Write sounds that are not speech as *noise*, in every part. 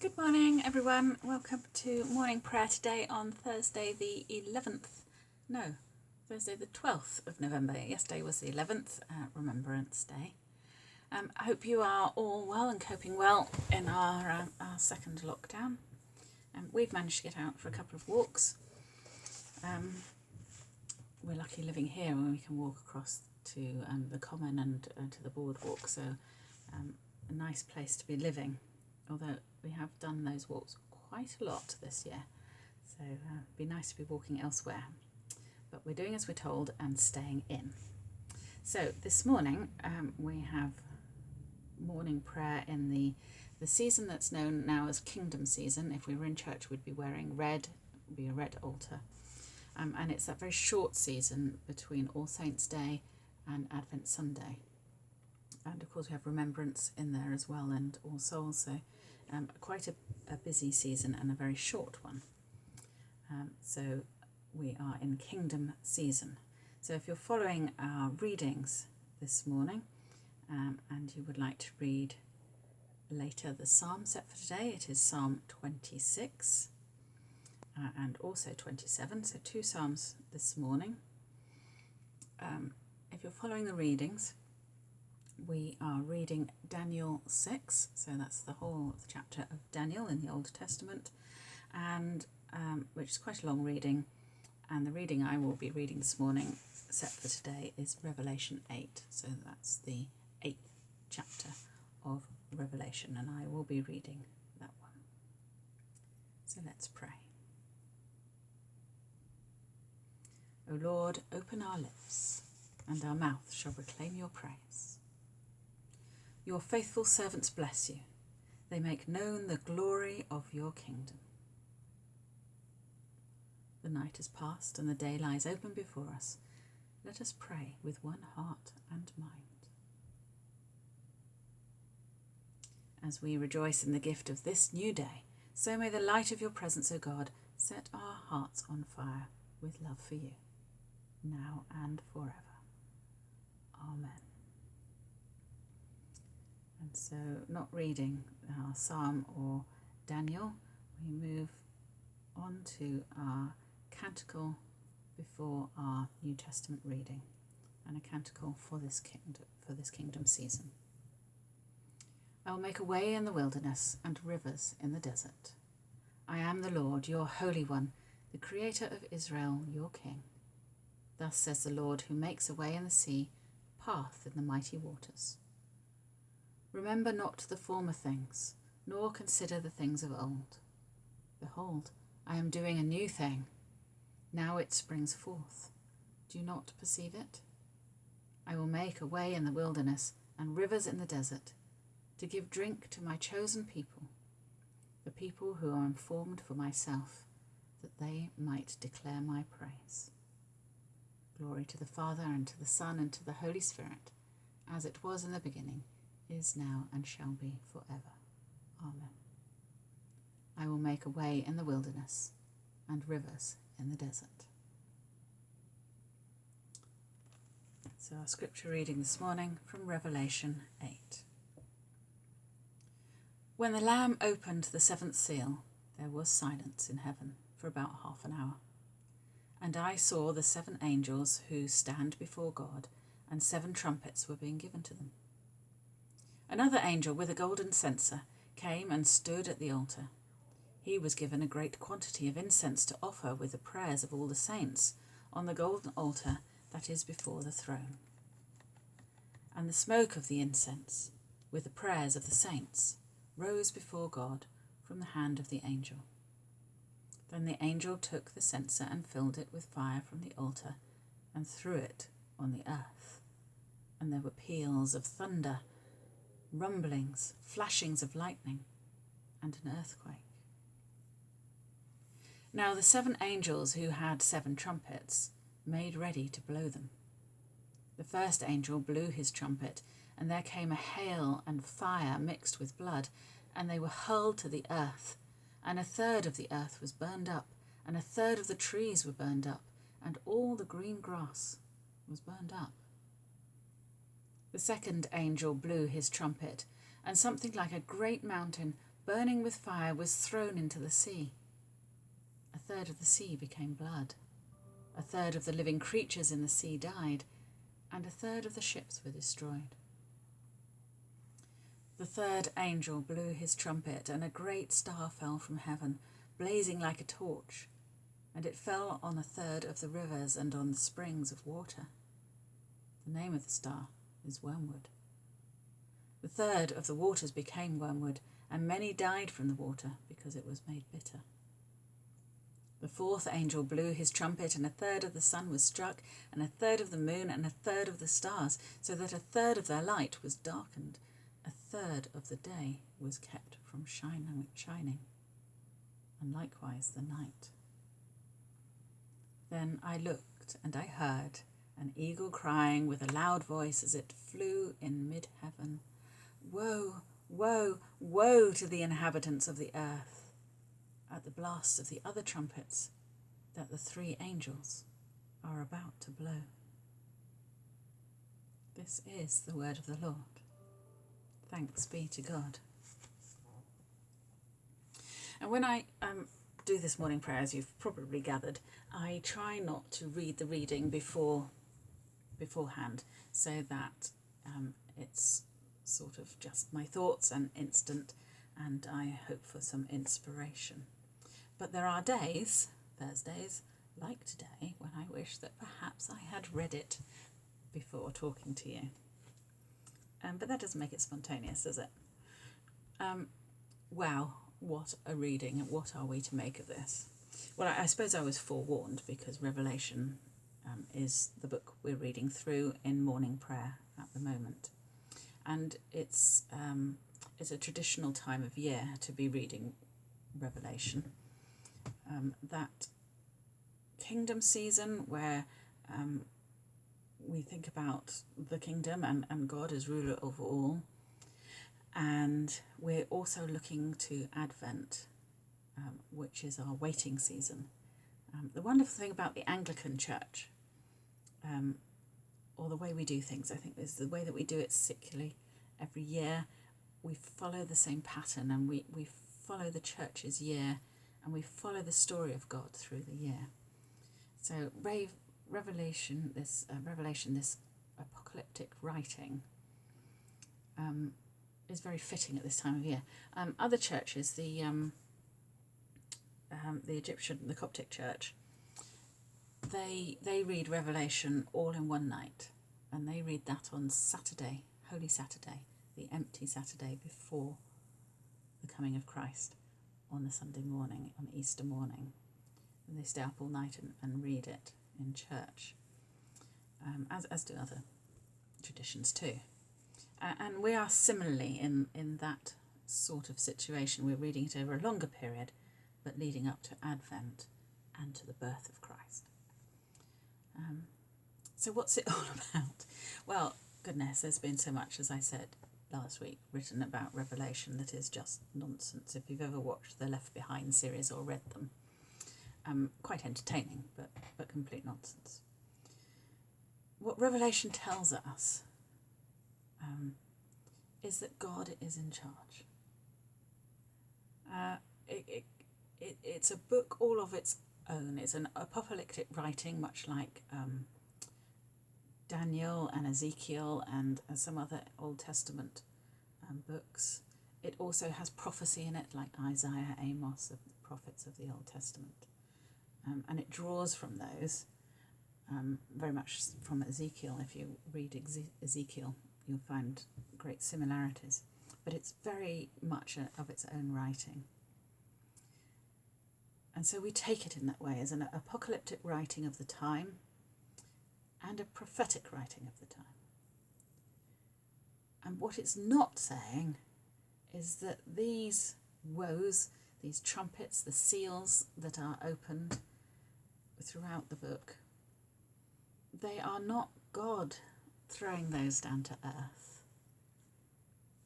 Good morning, everyone. Welcome to morning prayer today on Thursday, the 11th. No, Thursday, the 12th of November. Yesterday was the 11th, uh, Remembrance Day. Um, I hope you are all well and coping well in our, uh, our second lockdown. Um, we've managed to get out for a couple of walks. Um, we're lucky living here when we can walk across to um, the common and uh, to the boardwalk, so um, a nice place to be living. Although we have done those walks quite a lot this year, so uh, it'd be nice to be walking elsewhere. But we're doing as we're told and staying in. So this morning um, we have morning prayer in the the season that's known now as Kingdom season. If we were in church, we'd be wearing red, would be a red altar. Um, and it's that very short season between All Saints' Day and Advent Sunday. And of course, we have Remembrance in there as well, and All Souls. So, um, quite a, a, busy season and a very short one. Um, so, we are in Kingdom season. So, if you're following our readings this morning um, and you would like to read later the psalm set for today, it is Psalm 26 uh, and also 27, so two psalms this morning. Um, if you're following the readings, we are reading Daniel 6, so that's the whole chapter of Daniel in the Old Testament, and um, which is quite a long reading. And the reading I will be reading this morning, set for today, is Revelation 8, so that's the eighth chapter of Revelation, and I will be reading that one. So let's pray. O Lord, open our lips, and our mouth shall proclaim your praise. Your faithful servants bless you. They make known the glory of your kingdom. The night is past and the day lies open before us. Let us pray with one heart and mind. As we rejoice in the gift of this new day, so may the light of your presence, O God, set our hearts on fire with love for you now and forever. Amen. And so, not reading uh, our psalm or Daniel, we move on to our canticle before our New Testament reading and a canticle for this kingdom, for this kingdom season. I will make a way in the wilderness and rivers in the desert. I am the Lord, your Holy One, the Creator of Israel, your King. Thus says the Lord, who makes a way in the sea, path in the mighty waters. Remember not the former things, nor consider the things of old. Behold, I am doing a new thing. Now it springs forth. Do you not perceive it? I will make a way in the wilderness and rivers in the desert, to give drink to my chosen people, the people who are informed for myself, that they might declare my praise. Glory to the Father, and to the Son, and to the Holy Spirit, as it was in the beginning, is now, and shall be for ever. Amen. I will make a way in the wilderness, and rivers in the desert. So, our scripture reading this morning from Revelation 8. When the Lamb opened the seventh seal, there was silence in heaven for about half an hour. And I saw the seven angels who stand before God, and seven trumpets were being given to them. Another angel with a golden censer came and stood at the altar. He was given a great quantity of incense to offer with the prayers of all the saints on the golden altar that is before the throne. And the smoke of the incense, with the prayers of the saints, rose before God from the hand of the angel. Then the angel took the censer and filled it with fire from the altar and threw it on the earth. And there were peals of thunder, rumblings, flashings of lightning, and an earthquake. Now the seven angels who had seven trumpets made ready to blow them. The first angel blew his trumpet, and there came a hail and fire mixed with blood, and they were hurled to the earth and a third of the earth was burned up, and a third of the trees were burned up, and all the green grass was burned up. The second angel blew his trumpet, and something like a great mountain burning with fire, was thrown into the sea. A third of the sea became blood. A third of the living creatures in the sea died, and a third of the ships were destroyed. The third angel blew his trumpet, and a great star fell from heaven, blazing like a torch, and it fell on a third of the rivers and on the springs of water. The name of the star is Wormwood. The third of the waters became wormwood, and many died from the water because it was made bitter. The fourth angel blew his trumpet, and a third of the sun was struck, and a third of the moon, and a third of the stars, so that a third of their light was darkened. A third of the day was kept from shining, and likewise the night. Then I looked, and I heard an eagle crying with a loud voice as it flew in mid heaven Woe, woe, woe to the inhabitants of the earth at the blast of the other trumpets that the three angels are about to blow. This is the word of the Lord. Thanks be to God. And when I um, do this morning prayer, as you've probably gathered, I try not to read the reading before beforehand, so that um, it's sort of just my thoughts and instant, and I hope for some inspiration. But there are days, Thursdays, like today, when I wish that perhaps I had read it before talking to you. Um, but that doesn't make it spontaneous, does it? Um, wow, what a reading, what are we to make of this? Well, I, I suppose I was forewarned because Revelation um, is the book we're reading through in morning prayer at the moment and it's um, it's a traditional time of year to be reading Revelation. Um, that kingdom season where um, we think about the kingdom and, and God as ruler over all, and we're also looking to Advent, um, which is our waiting season. Um, the wonderful thing about the Anglican Church um, or the way we do things, I think, is the way that we do it secularly every year. We follow the same pattern and we, we follow the church's year and we follow the story of God through the year. So, Revelation, this uh, Revelation, this apocalyptic writing, um, is very fitting at this time of year. Um, other churches, the um, um, the Egyptian, the Coptic Church, they they read Revelation all in one night, and they read that on Saturday, Holy Saturday, the empty Saturday before the coming of Christ, on the Sunday morning, on Easter morning, and they stay up all night and, and read it in church, um, as as do other traditions too. Uh, and we are similarly in in that sort of situation. We're reading it over a longer period, but leading up to Advent and to the birth of Christ. Um, so, what's it *laughs* all about? Well, goodness, there's been so much, as I said last week, written about Revelation that is just nonsense. If you've ever watched the Left Behind series or read them, um, quite entertaining, but, but complete nonsense. What Revelation tells us um, is that God is in charge. Uh, it, it, it, it's a book all of its own. It's an apocalyptic writing, much like um, Daniel and Ezekiel and uh, some other Old Testament um, books. It also has prophecy in it, like Isaiah, Amos, the prophets of the Old Testament. Um, and it draws from those, um, very much from Ezekiel. If you read Ezekiel, you'll find great similarities. But it's very much a, of its own writing. And so we take it in that way as an apocalyptic writing of the time and a prophetic writing of the time. And what it's not saying is that these woes, these trumpets, the seals that are opened throughout the book, they are not God throwing those down to earth.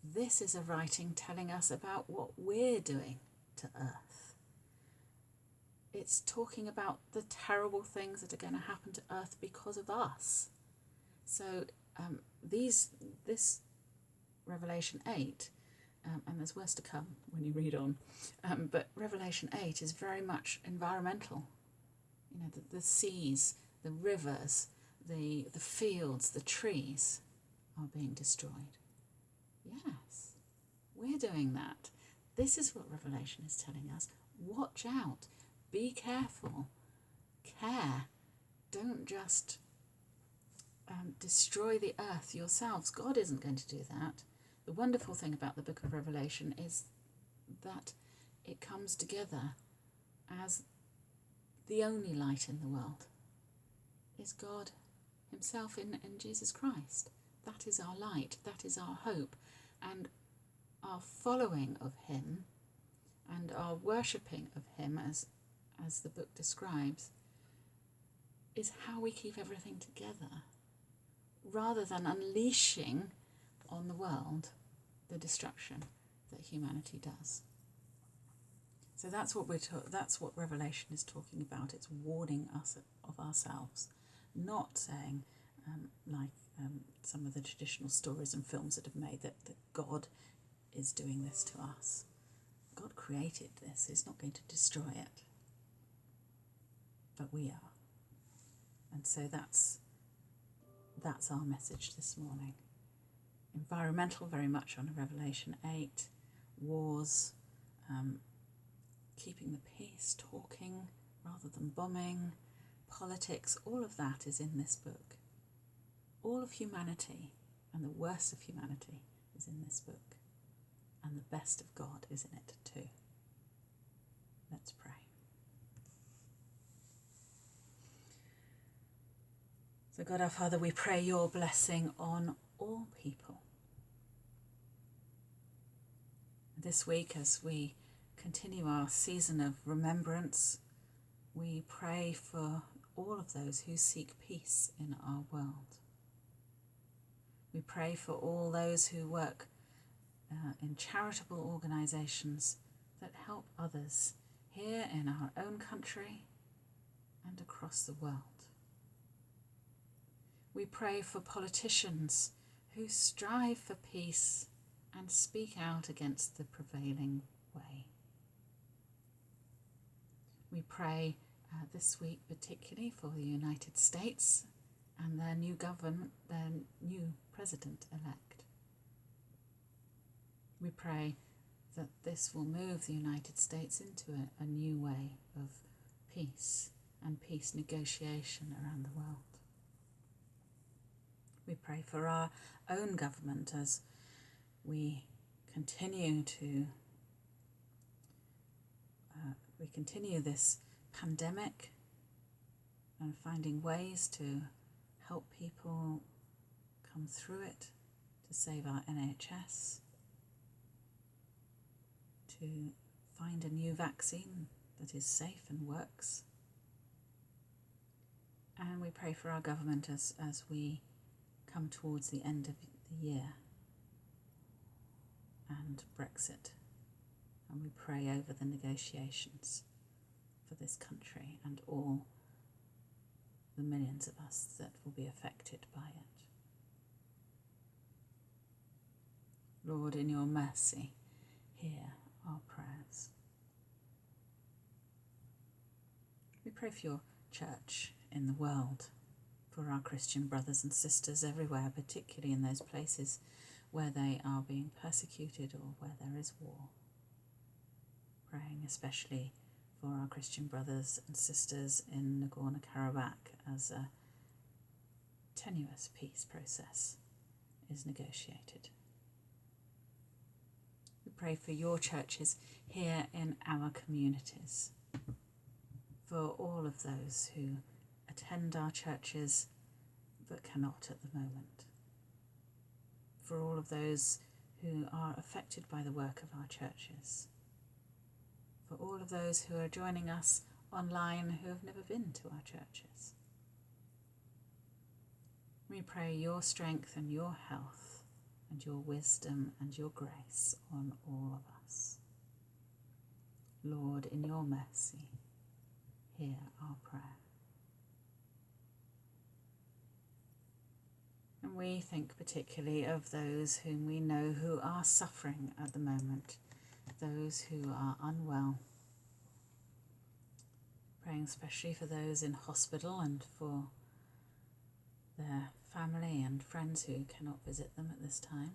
This is a writing telling us about what we're doing to earth. It's talking about the terrible things that are going to happen to Earth because of us. So um, these this Revelation eight um, and there's worse to come when you read on. Um, but Revelation 8 is very much environmental. You know, the, the seas, the rivers, the, the fields, the trees are being destroyed. Yes, we're doing that. This is what Revelation is telling us. Watch out, be careful, care. Don't just um, destroy the earth yourselves. God isn't going to do that. The wonderful thing about the book of Revelation is that it comes together as the only light in the world is God Himself in, in Jesus Christ. That is our light, that is our hope, and our following of Him and our worshipping of Him, as, as the book describes, is how we keep everything together rather than unleashing on the world the destruction that humanity does. So that's what we're that's what Revelation is talking about. It's warning us of ourselves, not saying um, like um, some of the traditional stories and films that have made that, that God is doing this to us. God created this. He's not going to destroy it, but we are. And so that's that's our message this morning. Environmental, very much on Revelation 8, wars, um, keeping the peace, talking rather than bombing, politics, all of that is in this book. All of humanity and the worst of humanity is in this book, and the best of God is in it too. Let's pray. So, God our Father, we pray your blessing on all people. This week, as we continue our season of remembrance, we pray for all of those who seek peace in our world. We pray for all those who work uh, in charitable organisations that help others here in our own country and across the world. We pray for politicians who strive for peace and speak out against the prevailing way. We pray uh, this week particularly for the United States and their new government, their new president elect. We pray that this will move the United States into a, a new way of peace and peace negotiation around the world. We pray for our own government as we continue to uh, we continue this pandemic and finding ways to help people come through it, to save our NHS, to find a new vaccine that is safe and works. And we pray for our government as, as we come towards the end of the year and Brexit, and we pray over the negotiations for this country and all the millions of us that will be affected by it. Lord, in your mercy, hear our prayers. We pray for your church in the world for our Christian brothers and sisters everywhere, particularly in those places where they are being persecuted or where there is war. Praying especially for our Christian brothers and sisters in Nagorno Karabakh as a tenuous peace process is negotiated. We pray for your churches here in our communities, for all of those who attend our churches but cannot at the moment. For all of those who are affected by the work of our churches. For all of those who are joining us online who have never been to our churches. We pray your strength and your health and your wisdom and your grace on all of us. Lord, in your mercy, hear our prayer. And think particularly of those whom we know who are suffering at the moment, those who are unwell. Praying especially for those in hospital and for their family and friends who cannot visit them at this time.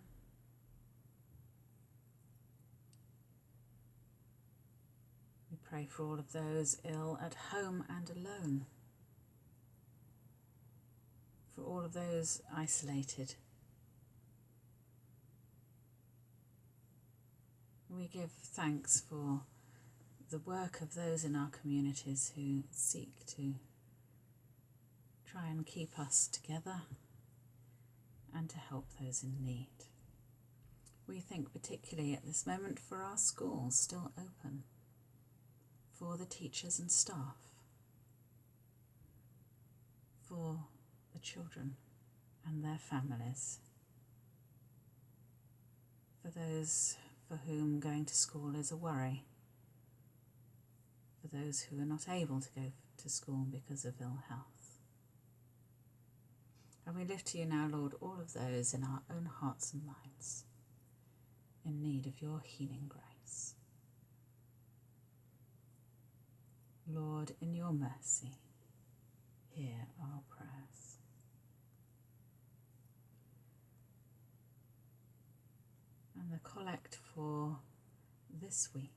We pray for all of those ill at home and alone, for all of those isolated. We give thanks for the work of those in our communities who seek to try and keep us together and to help those in need. We think particularly at this moment for our schools still open, for the teachers and staff, for the children and their families, for those for whom going to school is a worry, for those who are not able to go to school because of ill health. And we lift to you now, Lord, all of those in our own hearts and minds in need of your healing grace. Lord, in your mercy, hear our prayers. And the collect for this week.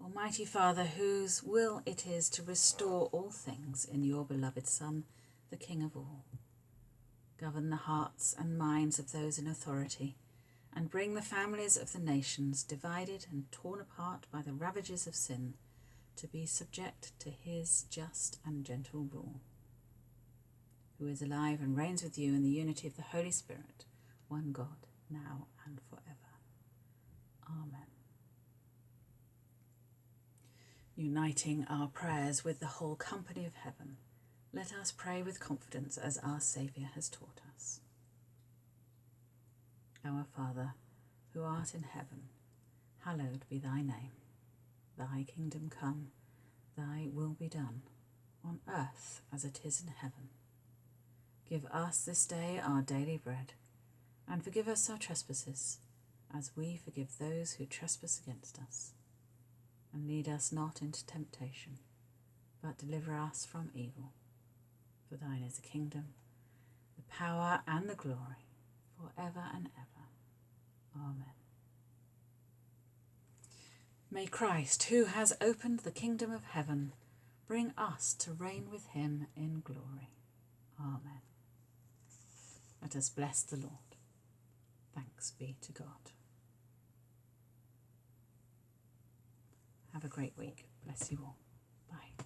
Almighty Father, whose will it is to restore all things in your beloved Son, the King of all. Govern the hearts and minds of those in authority, and bring the families of the nations, divided and torn apart by the ravages of sin, to be subject to his just and gentle rule. Who is alive and reigns with you in the unity of the Holy Spirit, one God, now and forever. Amen. Uniting our prayers with the whole company of heaven, let us pray with confidence as our Saviour has taught us. Our Father, who art in heaven, hallowed be thy name. Thy kingdom come, thy will be done, on earth as it is in heaven. Give us this day our daily bread, and forgive us our trespasses, as we forgive those who trespass against us and lead us not into temptation, but deliver us from evil. For thine is the kingdom, the power, and the glory, for ever and ever. Amen. May Christ, who has opened the kingdom of heaven, bring us to reign with him in glory. Amen. Let us bless the Lord. Thanks be to God. Have a great week. Bless you all. Bye.